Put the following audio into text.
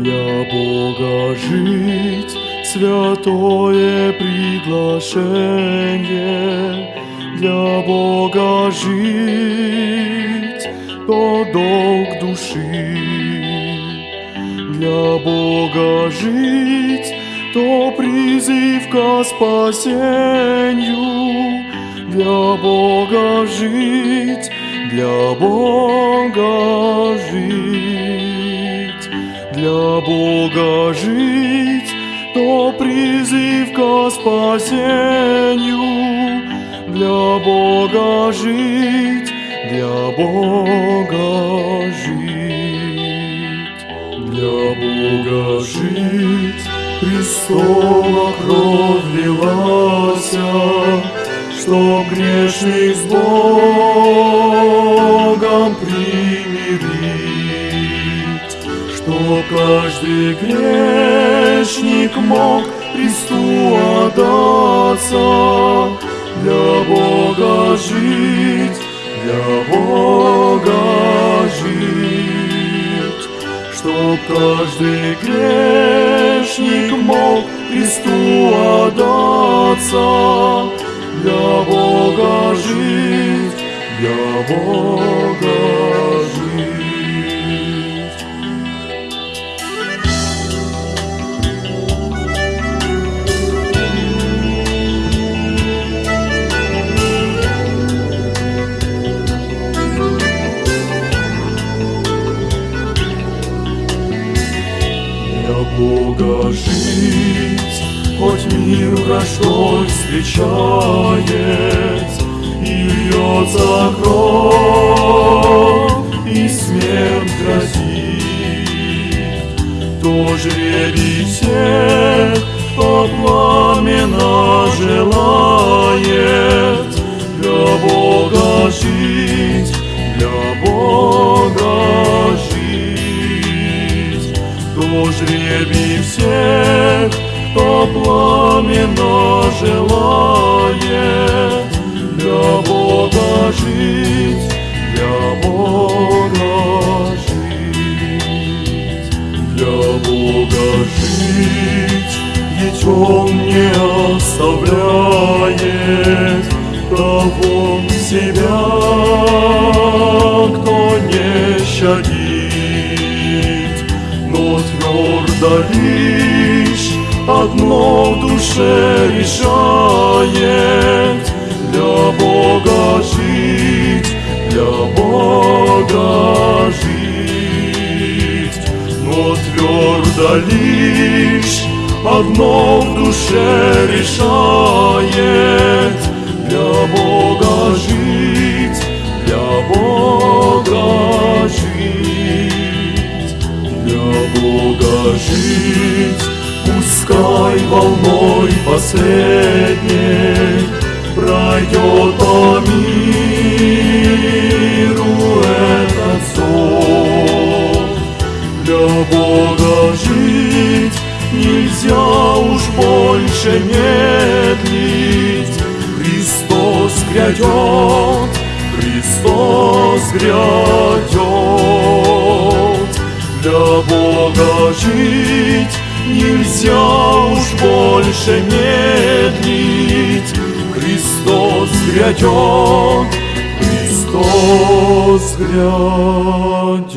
Для Бога жить. Святое приглашение, Для Бога жить. То долг души, Для Бога жить. То призыв ко спасению, Для Бога жить, для Бога жить, для Бога жить, то призыв ко спасению, для Бога жить, для Бога жить, для Бога жить. Христова кровь лилась, что грешных с Богом примирить, что каждый грешник мог Христу отдаться, для Бога жить, для Бога жить, чтоб каждый грешник мог Христу отдаться, для Бога жить, для Бога жить. Бога жить, хоть мир враждой встречает, И льется кровь, и смерть грозит, То жребий всех жребий всех кто пламенно желает для Бога жить, для Бога жить, для Бога жить, ведь Он не оставляет того себя, кто не щадит, лишь одно в душе решает Для Бога жить, для Бога жить. Но твердо лишь одно в душе решает жить Пускай волной последней Пройдет по миру этот зов Для Бога жить нельзя уж больше медлить. Христос грядет, Христос грядет жить Нельзя уж больше медлить, Христос грядет, Христос грядет.